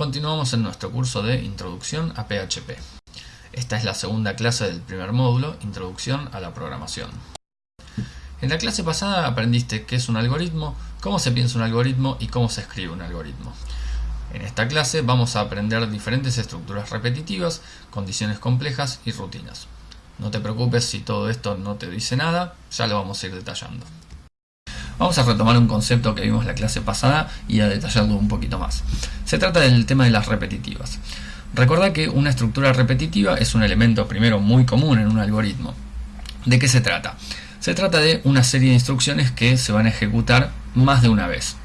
Continuamos en nuestro curso de Introducción a PHP. Esta es la segunda clase del primer módulo, Introducción a la Programación. En la clase pasada aprendiste qué es un algoritmo, cómo se piensa un algoritmo y cómo se escribe un algoritmo. En esta clase vamos a aprender diferentes estructuras repetitivas, condiciones complejas y rutinas. No te preocupes si todo esto no te dice nada, ya lo vamos a ir detallando. Vamos a retomar un concepto que vimos la clase pasada y a detallarlo un poquito más. Se trata del tema de las repetitivas. Recuerda que una estructura repetitiva es un elemento primero muy común en un algoritmo. ¿De qué se trata? Se trata de una serie de instrucciones que se van a ejecutar más de una vez.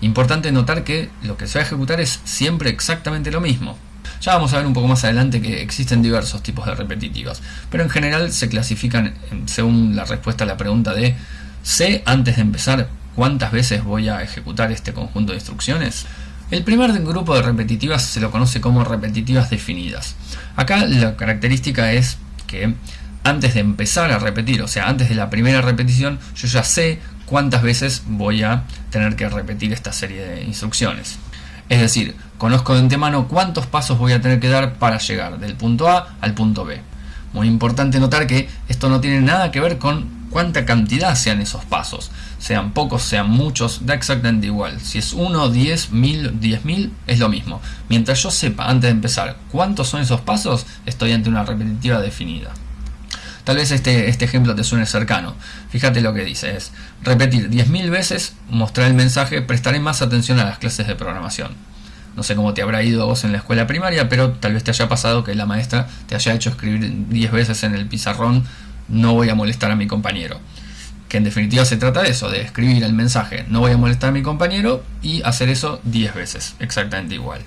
Importante notar que lo que se va a ejecutar es siempre exactamente lo mismo. Ya vamos a ver un poco más adelante que existen diversos tipos de repetitivas, pero en general se clasifican según la respuesta a la pregunta de ¿Sé antes de empezar cuántas veces voy a ejecutar este conjunto de instrucciones? El primer grupo de repetitivas se lo conoce como repetitivas definidas. Acá la característica es que antes de empezar a repetir, o sea, antes de la primera repetición, yo ya sé cuántas veces voy a tener que repetir esta serie de instrucciones. Es decir, conozco de antemano cuántos pasos voy a tener que dar para llegar del punto A al punto B. Muy importante notar que esto no tiene nada que ver con cuánta cantidad sean esos pasos. Sean pocos, sean muchos, da exactamente igual. Si es 1, 10, 1000, 10.000, es lo mismo. Mientras yo sepa antes de empezar cuántos son esos pasos, estoy ante una repetitiva definida. Tal vez este, este ejemplo te suene cercano. Fíjate lo que dice, es repetir 10.000 veces, mostrar el mensaje, prestaré más atención a las clases de programación. No sé cómo te habrá ido a vos en la escuela primaria, pero tal vez te haya pasado que la maestra te haya hecho escribir 10 veces en el pizarrón no voy a molestar a mi compañero. Que en definitiva se trata de eso, de escribir el mensaje no voy a molestar a mi compañero y hacer eso 10 veces, exactamente igual.